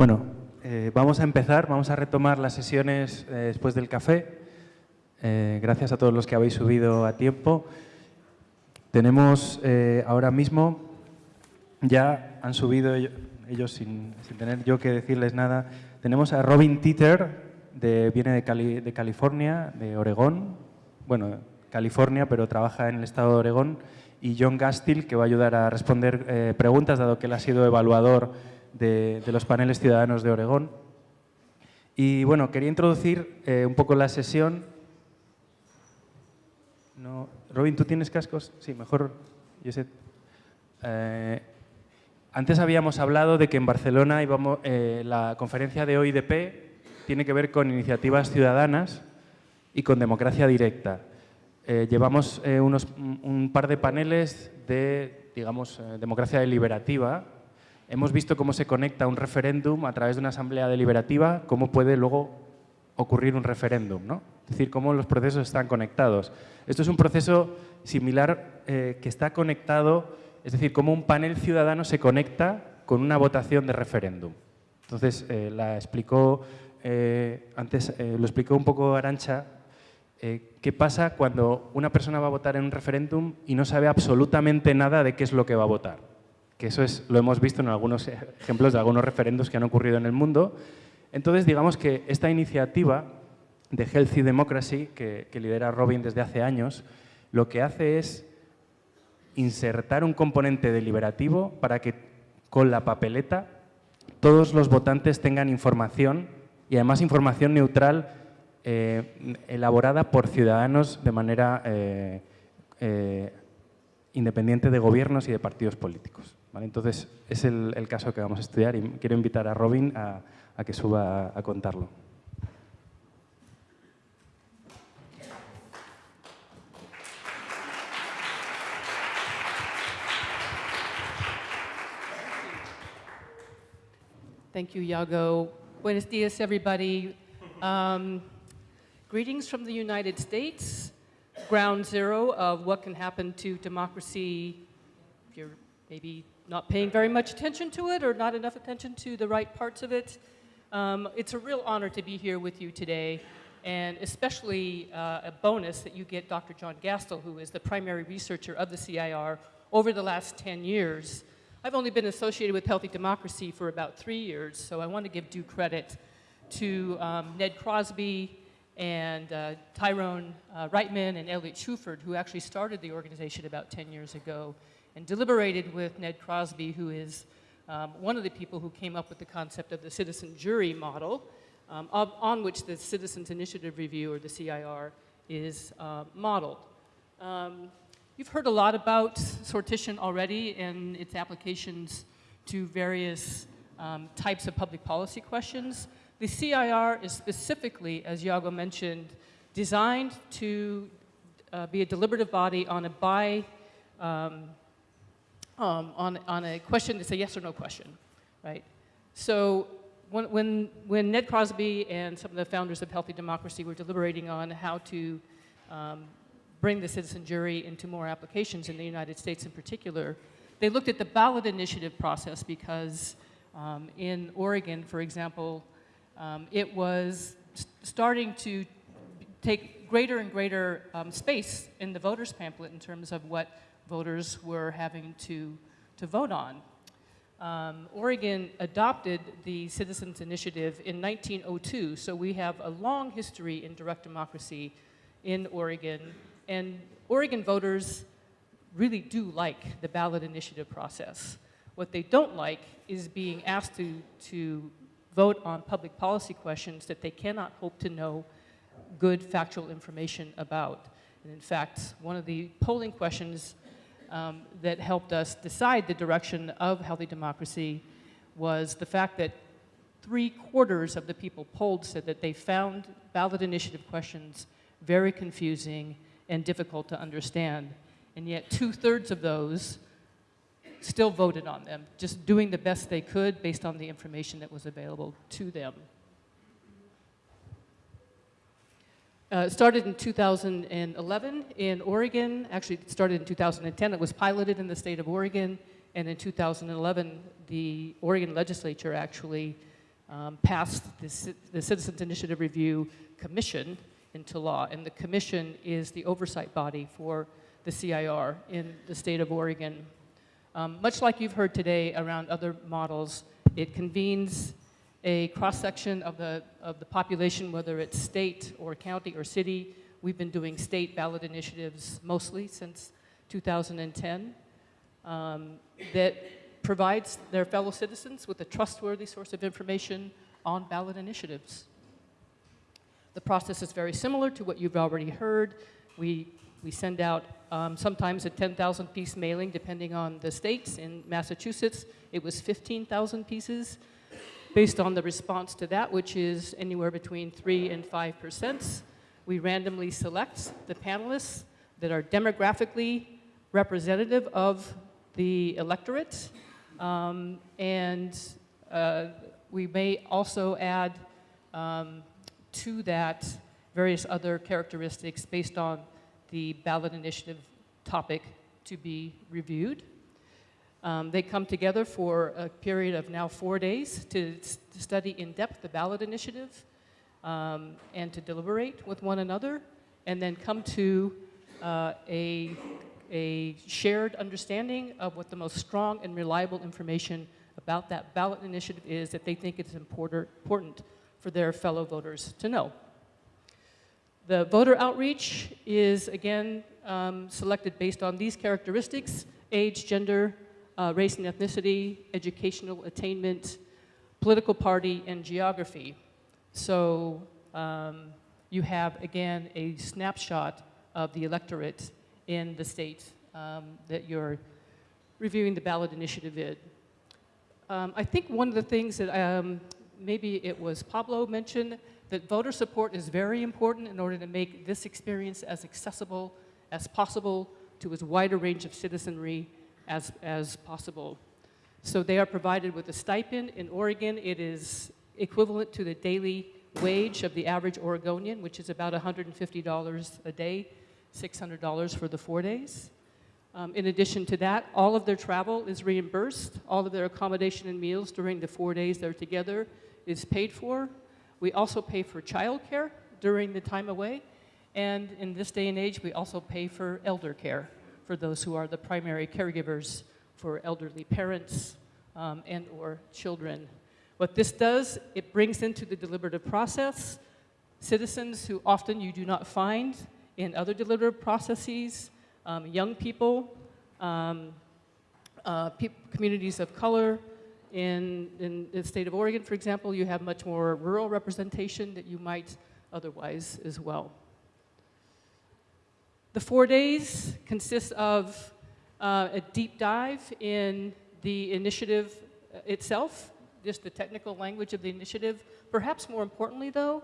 Bueno, eh, vamos a empezar, vamos a retomar las sesiones eh, después del café. Eh, gracias a todos los que habéis subido a tiempo. Tenemos ahora mismo, ya han subido ellos, sin, tener yo que decirles nada, tenemos a Robin Titter, de, viene de, de California, de Oregón, bueno, California, pero trabaja en el estado de Oregón, y John Gastil, que va a ayudar a responder preguntas, dado que él ha sido evaluador de, los paneles ciudadanos de Oregón. Y bueno, quería introducir eh, un poco la sesión. No. Robin, ¿tú tienes cascos? Sí, mejor. Eh, antes habíamos hablado de que en Barcelona íbamos, eh, la conferencia de OIDP tiene que ver con iniciativas ciudadanas y con democracia directa. llevamos unos, un par de paneles de, digamos, democracia deliberativa, hemos visto cómo se conecta un referéndum a través de una asamblea deliberativa, cómo puede luego ocurrir un referéndum, ¿no? Es decir, cómo los procesos están conectados. Esto es un proceso similar eh, que está conectado, es decir, cómo un panel ciudadano se conecta con una votación de referéndum. Entonces, eh, la explicó, eh, antes lo explicó un poco Arancha, qué pasa cuando una persona va a votar en un referéndum y no sabe absolutamente nada de qué es lo que va a votar que eso es, lo hemos visto en algunos ejemplos de algunos referendos que han ocurrido en el mundo. Entonces, digamos que esta iniciativa de Healthy Democracy, que, lidera Robin desde hace años, lo que hace es insertar un componente deliberativo para que con la papeleta todos los votantes tengan información y además información neutral eh, elaborada por ciudadanos de manera eh, eh, independiente de gobiernos y de partidos políticos. Entonces, es el, caso que vamos a estudiar y quiero invitar a Robin a, que suba a, contarlo. Thank you, Yago. Buenos días, everybody. Um, greetings from the United States, ground zero of what can happen to democracy if you're maybe not paying very much attention to it or not enough attention to the right parts of it. Um, it's a real honor to be here with you today, and especially uh, a bonus that you get Dr. John Gastil, who is the primary researcher of the CIR over the last 10 years. I've only been associated with Healthy Democracy for about three years, so I want to give due credit to um, Ned Crosby and uh, Tyrone uh, Reitman and Elliot Shuford, who actually started the organization about 10 years ago and deliberated with Ned Crosby, who is um, one of the people who came up with the concept of the citizen jury model, um, of, on which the Citizens Initiative Review, or the CIR, is uh, modeled. Um, you've heard a lot about sortition already and its applications to various um, types of public policy questions. The CIR is specifically, as Yago mentioned, designed to uh, be a deliberative body on a by um, um, on, on a question that's a yes or no question, right? So when, when, when Ned Crosby and some of the founders of Healthy Democracy were deliberating on how to um, bring the citizen jury into more applications in the United States in particular, they looked at the ballot initiative process because um, in Oregon, for example, um, it was starting to take greater and greater um, space in the voters pamphlet in terms of what voters were having to, to vote on. Um, Oregon adopted the Citizens Initiative in 1902, so we have a long history in direct democracy in Oregon, and Oregon voters really do like the ballot initiative process. What they don't like is being asked to, to vote on public policy questions that they cannot hope to know good factual information about. And in fact, one of the polling questions um, that helped us decide the direction of healthy democracy was the fact that three quarters of the people polled said that they found ballot initiative questions very confusing and difficult to understand. And yet two thirds of those still voted on them, just doing the best they could based on the information that was available to them. Uh, it started in 2011 in Oregon. Actually, it started in 2010. It was piloted in the state of Oregon. And in 2011, the Oregon legislature actually um, passed the, the Citizens Initiative Review Commission into law. And the commission is the oversight body for the CIR in the state of Oregon. Um, much like you've heard today around other models, it convenes a cross-section of the, of the population, whether it's state or county or city. We've been doing state ballot initiatives mostly since 2010 um, that provides their fellow citizens with a trustworthy source of information on ballot initiatives. The process is very similar to what you've already heard. We, we send out um, sometimes a 10,000 piece mailing depending on the states. In Massachusetts, it was 15,000 pieces based on the response to that, which is anywhere between 3 and 5 percent. We randomly select the panelists that are demographically representative of the electorate. Um, and uh, we may also add um, to that various other characteristics based on the ballot initiative topic to be reviewed. Um, they come together for a period of now four days to, to study in depth the ballot initiative um, and to deliberate with one another, and then come to uh, a, a shared understanding of what the most strong and reliable information about that ballot initiative is that they think it's important, important for their fellow voters to know. The voter outreach is, again, um, selected based on these characteristics age, gender, uh, race and ethnicity, educational attainment, political party, and geography. So um, you have, again, a snapshot of the electorate in the state um, that you're reviewing the ballot initiative in. Um, I think one of the things that um, maybe it was Pablo mentioned that voter support is very important in order to make this experience as accessible as possible to as wide a range of citizenry as, as possible. So they are provided with a stipend. In Oregon, it is equivalent to the daily wage of the average Oregonian, which is about $150 a day, $600 for the four days. Um, in addition to that, all of their travel is reimbursed. All of their accommodation and meals during the four days they're together is paid for. We also pay for childcare during the time away. And in this day and age, we also pay for elder care for those who are the primary caregivers for elderly parents um, and or children. What this does, it brings into the deliberative process citizens who often you do not find in other deliberative processes, um, young people, um, uh, peop- communities of color. In, in the state of Oregon, for example, you have much more rural representation that you might otherwise as well. The four days consist of uh, a deep dive in the initiative uh, itself, just the technical language of the initiative. Perhaps more importantly, though,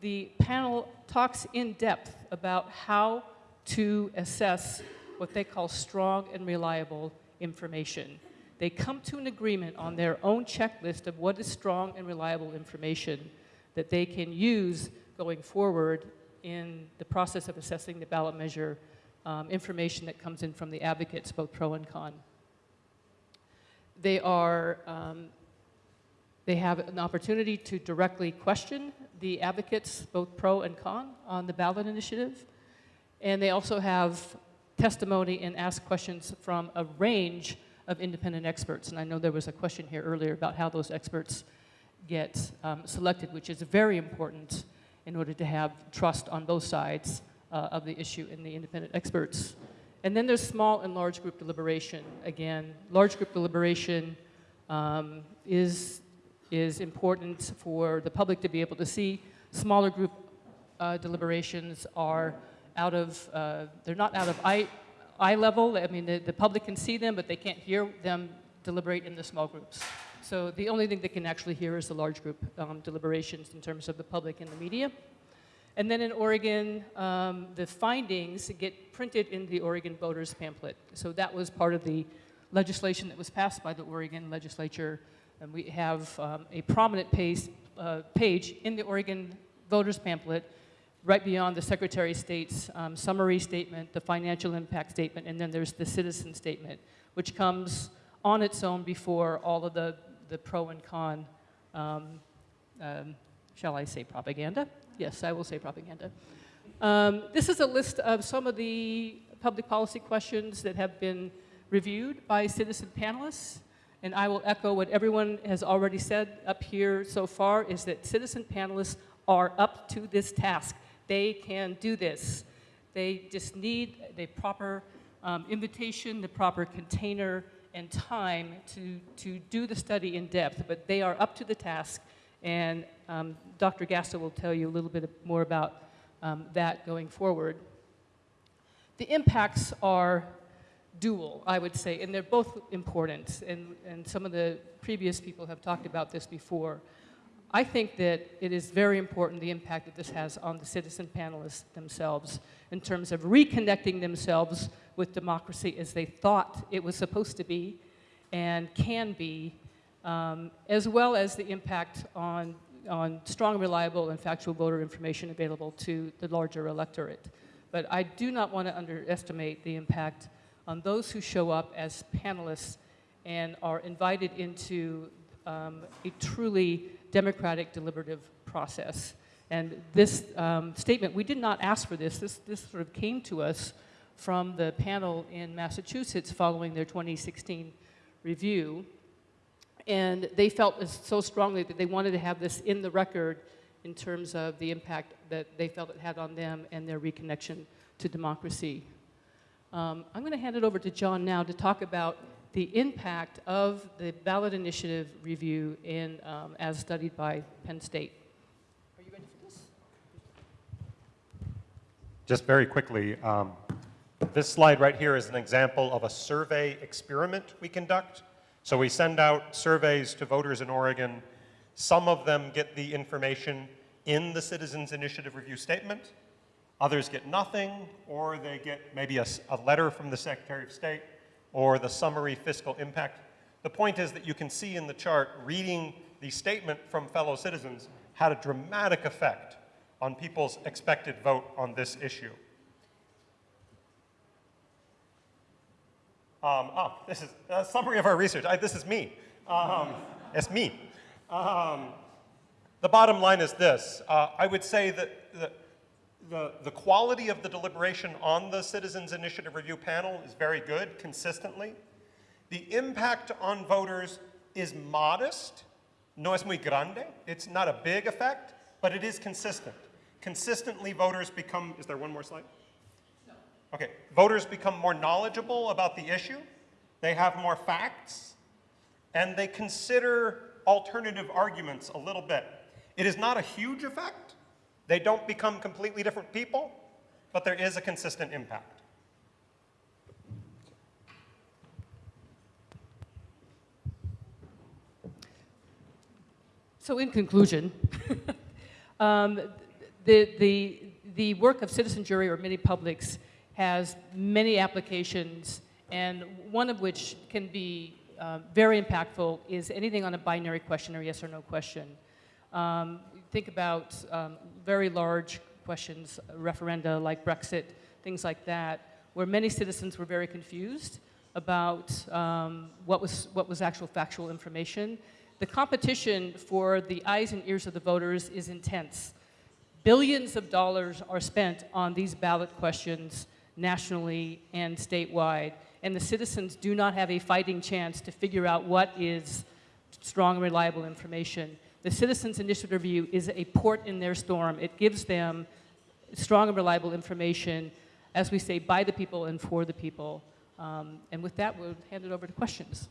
the panel talks in depth about how to assess what they call strong and reliable information. They come to an agreement on their own checklist of what is strong and reliable information that they can use going forward in the process of assessing the ballot measure um, information that comes in from the advocates, both pro and con. They are um, they have an opportunity to directly question the advocates, both pro and con, on the ballot initiative. And they also have testimony and ask questions from a range of independent experts. And I know there was a question here earlier about how those experts get um, selected, which is very important in order to have trust on both sides uh, of the issue in the independent experts. And then there's small and large group deliberation. Again, large group deliberation um, is, is important for the public to be able to see. Smaller group uh, deliberations are out of, uh, they're not out of eye, eye level. I mean, the, the public can see them, but they can't hear them deliberate in the small groups. So the only thing they can actually hear is the large group um, deliberations in terms of the public and the media. And then in Oregon, um, the findings get printed in the Oregon voters pamphlet. So that was part of the legislation that was passed by the Oregon legislature. And we have um, a prominent uh, page in the Oregon voters pamphlet right beyond the Secretary of State's um, summary statement, the financial impact statement, and then there's the citizen statement, which comes on its own before all of the, the pro and con um, um, shall I say propaganda? Yes, I will say propaganda. Um, this is a list of some of the public policy questions that have been reviewed by citizen panelists. And I will echo what everyone has already said up here so far, is that citizen panelists are up to this task. They can do this. They just need the proper um, invitation, the proper container, and time to, to do the study in depth, but they are up to the task, and um, Dr. Gastil will tell you a little bit more about um, that going forward. The impacts are dual, I would say, and they're both important, and, and some of the previous people have talked about this before. I think that it is very important the impact that this has on the citizen panelists themselves in terms of reconnecting themselves with democracy as they thought it was supposed to be and can be, um, as well as the impact on, on strong, reliable, and factual voter information available to the larger electorate. But I do not want to underestimate the impact on those who show up as panelists and are invited into um, a truly democratic deliberative process. And this um, statement, we did not ask for this. this. This sort of came to us from the panel in Massachusetts following their 2016 review. And they felt so strongly that they wanted to have this in the record in terms of the impact that they felt it had on them and their reconnection to democracy. Um, I'm going to hand it over to John now to talk about the impact of the ballot initiative review in, um, as studied by Penn State. Are you ready for this? Just very quickly, um, this slide right here is an example of a survey experiment we conduct. So we send out surveys to voters in Oregon. Some of them get the information in the Citizens Initiative Review Statement. Others get nothing, or they get maybe a, a letter from the Secretary of State or the summary fiscal impact. The point is that you can see in the chart, reading the statement from fellow citizens had a dramatic effect on people's expected vote on this issue. Um, oh, this is a summary of our research. I, this is me. Um, it's me. Um, the bottom line is this. Uh, I would say that the, the, quality of the deliberation on the Citizens Initiative Review panel is very good, consistently. The impact on voters is modest, no es muy grande. It's not a big effect, but it is consistent. Consistently, voters become, is there one more slide? No. Okay, voters become more knowledgeable about the issue, they have more facts, and they consider alternative arguments a little bit. It is not a huge effect. They don't become completely different people, but there is a consistent impact. So in conclusion, um, the, the, the work of citizen jury or mini publics has many applications, and one of which can be uh, very impactful is anything on a binary question or yes or no question. Um, think about um, very large questions, referenda like Brexit, things like that, where many citizens were very confused about um, what, was, what was actual factual information. The competition for the eyes and ears of the voters is intense. Billions of dollars are spent on these ballot questions nationally and statewide. And the citizens do not have a fighting chance to figure out what is strong reliable information. The Citizens Initiative Review is a port in their storm. It gives them strong and reliable information, as we say, by the people and for the people. Um, and with that, we'll hand it over to questions.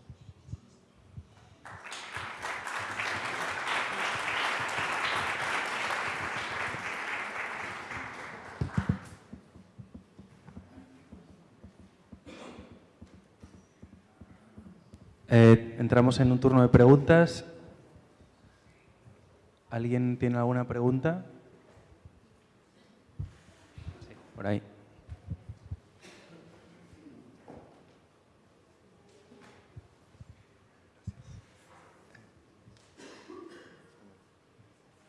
Eh, entramos en un turno de preguntas. ¿Alguien tiene alguna pregunta? Sí, por ahí.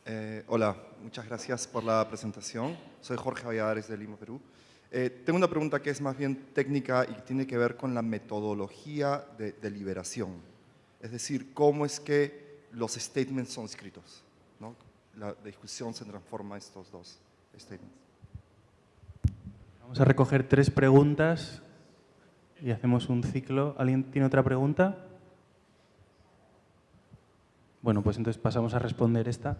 Eh, hola, muchas gracias por la presentación. Soy Jorge Valladares de Lima, Perú. Eh, tengo una pregunta que es más bien técnica y tiene que ver con la metodología de deliberación. Es decir, cómo es que los statements son escritos. ¿No? la discusión se transforma en estos dos statements. Vamos a recoger tres preguntas y hacemos un ciclo. ¿Alguien tiene otra pregunta? Bueno, pues entonces pasamos a responder esta.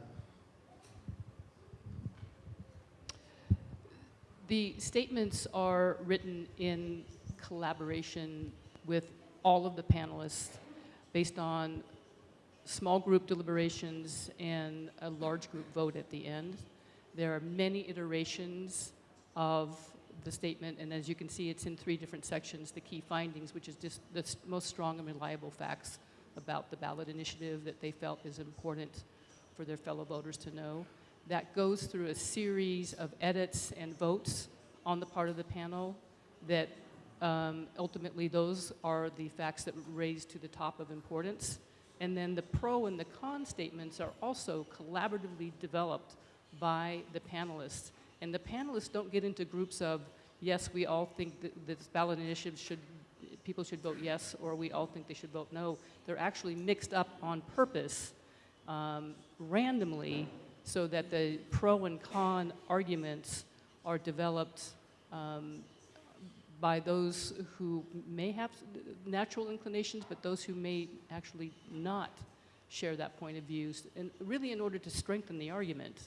The statements are written in collaboration with all of the panelists based on small group deliberations and a large group vote at the end. There are many iterations of the statement, and as you can see, it's in three different sections. The key findings, which is just the most strong and reliable facts about the ballot initiative that they felt is important for their fellow voters to know. That goes through a series of edits and votes on the part of the panel that um, ultimately those are the facts that raise to the top of importance. And then the pro and the con statements are also collaboratively developed by the panelists. And the panelists don't get into groups of, yes, we all think that this ballot initiative should, people should vote yes, or we all think they should vote no. They're actually mixed up on purpose um, randomly so that the pro and con arguments are developed um, by those who may have natural inclinations, but those who may actually not share that point of view, and really in order to strengthen the argument.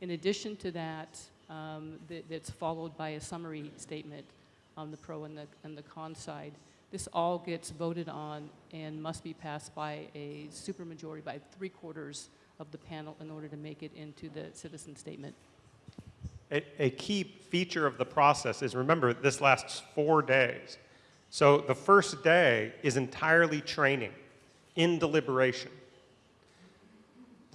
In addition to that, um, that, that's followed by a summary statement on the pro and the, and the con side. This all gets voted on and must be passed by a supermajority, by three quarters of the panel in order to make it into the citizen statement. A, a key feature of the process is remember, this lasts four days. So the first day is entirely training in deliberation.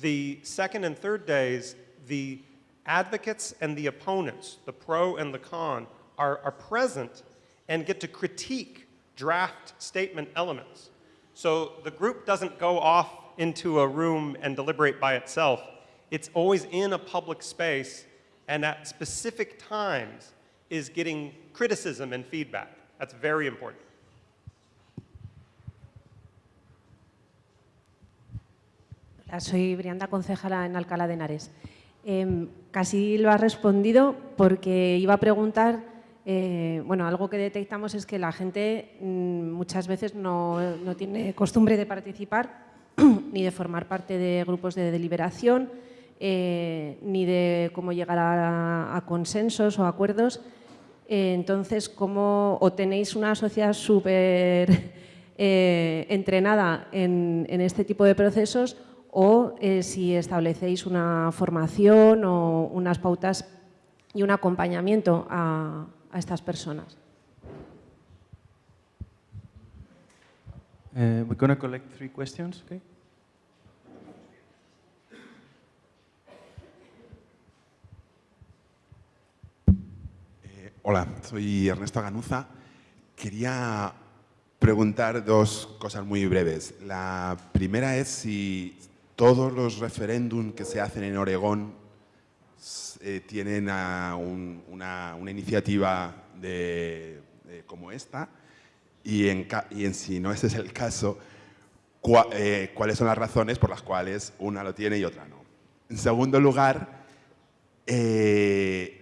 The second and third days, the advocates and the opponents, the pro and the con, are, are present and get to critique draft statement elements. So the group doesn't go off into a room and deliberate by itself. It's always in a public space and at specific times is getting criticism and feedback. That's very important. Hola, soy Brianda, concejala en Alcalá de Henares. Em, casi lo has respondido porque iba a preguntar, eh, bueno, algo que detectamos es que la gente mm, muchas veces no, no tiene costumbre de participar ni de formar parte de grupos de deliberación, eh, ni de cómo llegar a, consensos o acuerdos. Eh, entonces, ¿cómo o tenéis una sociedad súper eh, entrenada en, este tipo de procesos o si establecéis una formación o unas pautas y un acompañamiento a, estas personas? We're going to collect three questions, okay? Hola, soy Ernesto Ganuza. Quería preguntar dos cosas muy breves. La primera es si todos los referéndums que se hacen en Oregón eh, tienen un- una, iniciativa de- como esta y en, y en si no ese es el caso, eh, cuáles son las razones por las cuales una lo tiene y otra no. En segundo lugar, eh,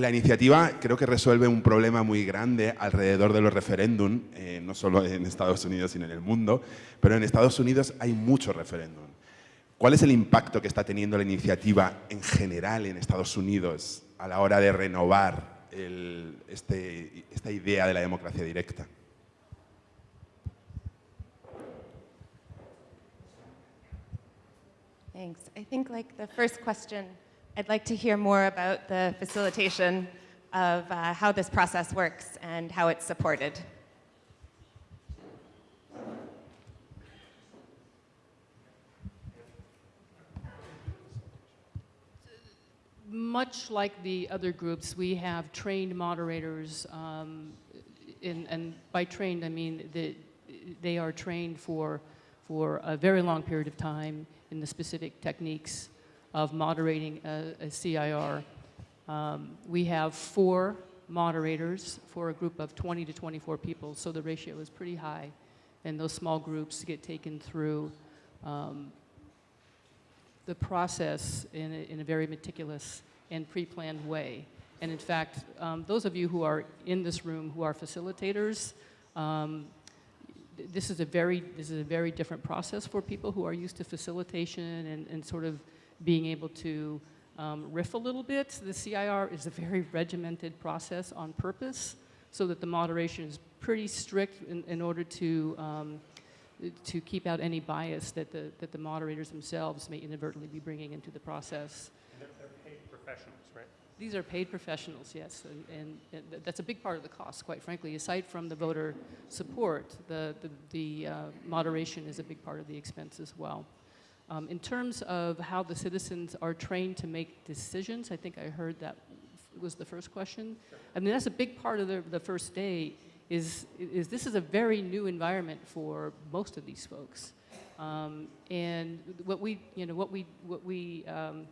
la iniciativa creo que resuelve un problema muy grande alrededor de los referéndum, eh, no solo en Estados Unidos, sino en el mundo, pero en Estados Unidos hay muchos referéndum. ¿Cuál es el impacto que está teniendo la iniciativa en general en Estados Unidos a la hora de renovar este- esta idea de la democracia directa? Thanks. I think like the first I'd like to hear more about the facilitation of uh, how this process works and how it's supported. Much like the other groups, we have trained moderators, um, in, and by trained, I mean that they are trained for, for a very long period of time in the specific techniques of moderating a, a CIR. Um, we have four moderators for a group of 20 to 24 people, so the ratio is pretty high. And those small groups get taken through um, the process in a, in a very meticulous and pre-planned way. And in fact, um, those of you who are in this room who are facilitators, um, this is a very this is a very different process for people who are used to facilitation and, and sort of being able to um, riff a little bit. The CIR is a very regimented process on purpose, so that the moderation is pretty strict in, in order to um, to keep out any bias that the that the moderators themselves may inadvertently be bringing into the process. They're, they're paid professionals, right? These are paid professionals, yes, and, and, and th- that's a big part of the cost, quite frankly. Aside from the voter support, the, the, the uh, moderation is a big part of the expense as well. Um, in terms of how the citizens are trained to make decisions, I think I heard that was the first question. I mean, that's a big part of the, the first day. Is, is this is a very new environment for most of these folks, um, and what we, you know, what we, what we. Um,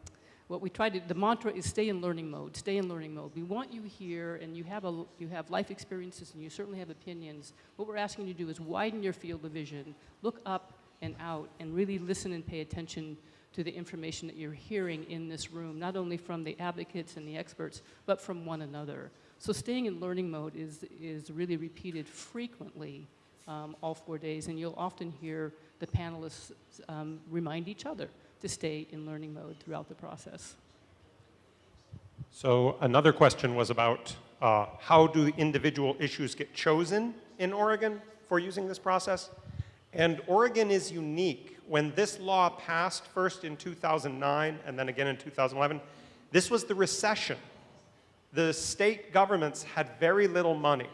what we try to the mantra is stay in learning mode stay in learning mode we want you here and you have a you have life experiences and you certainly have opinions what we're asking you to do is widen your field of vision look up and out and really listen and pay attention to the information that you're hearing in this room not only from the advocates and the experts but from one another so staying in learning mode is is really repeated frequently um, all four days and you'll often hear the panelists um, remind each other to stay in learning mode throughout the process. So another question was about uh, how do individual issues get chosen in Oregon for using this process? And Oregon is unique. When this law passed first in 2009 and then again in 2011, this was the recession. The state governments had very little money.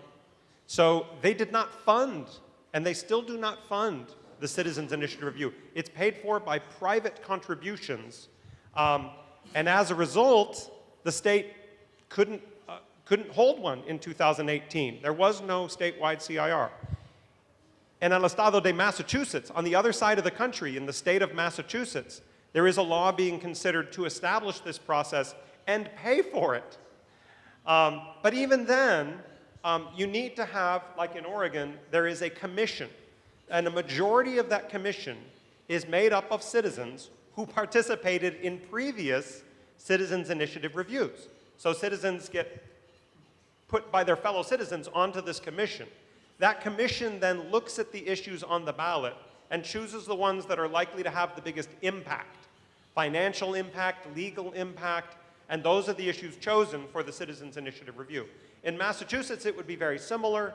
So they did not fund, and they still do not fund, the Citizens Initiative Review. It's paid for by private contributions. Um, and as a result, the state couldn't, uh, couldn't hold one in 2018. There was no statewide CIR. And el estado de Massachusetts, on the other side of the country, in the state of Massachusetts, there is a law being considered to establish this process and pay for it. Um, but even then, um, you need to have, like in Oregon, there is a commission. And a majority of that commission is made up of citizens who participated in previous Citizens Initiative reviews. So citizens get put by their fellow citizens onto this commission. That commission then looks at the issues on the ballot and chooses the ones that are likely to have the biggest impact financial impact, legal impact, and those are the issues chosen for the Citizens Initiative Review. In Massachusetts, it would be very similar,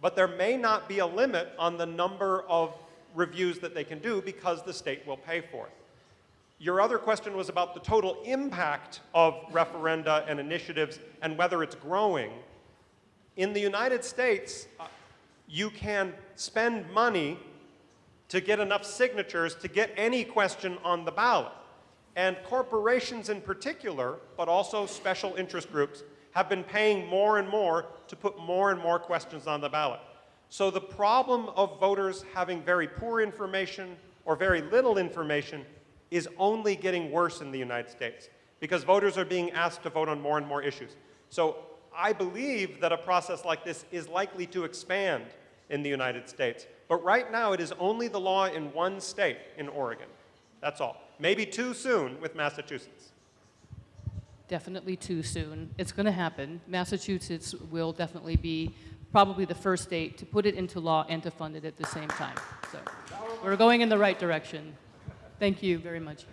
but there may not be a limit on the number of reviews that they can do because the state will pay for it. Your other question was about the total impact of referenda and initiatives and whether it's growing. In the United States, you can spend money to get enough signatures to get any question on the ballot. And corporations in particular, but also special interest groups, have been paying more and more to put more and more questions on the ballot. So the problem of voters having very poor information or very little information is only getting worse in the United States because voters are being asked to vote on more and more issues. So I believe that a process like this is likely to expand in the United States. But right now, it is only the law in one state, in Oregon. That's all. Maybe too soon with Massachusetts. Definitely too soon. It's going to happen. Massachusetts will definitely be probably the first state to put it into law and to fund it at the same time. So we're going in the right direction. Thank you very much.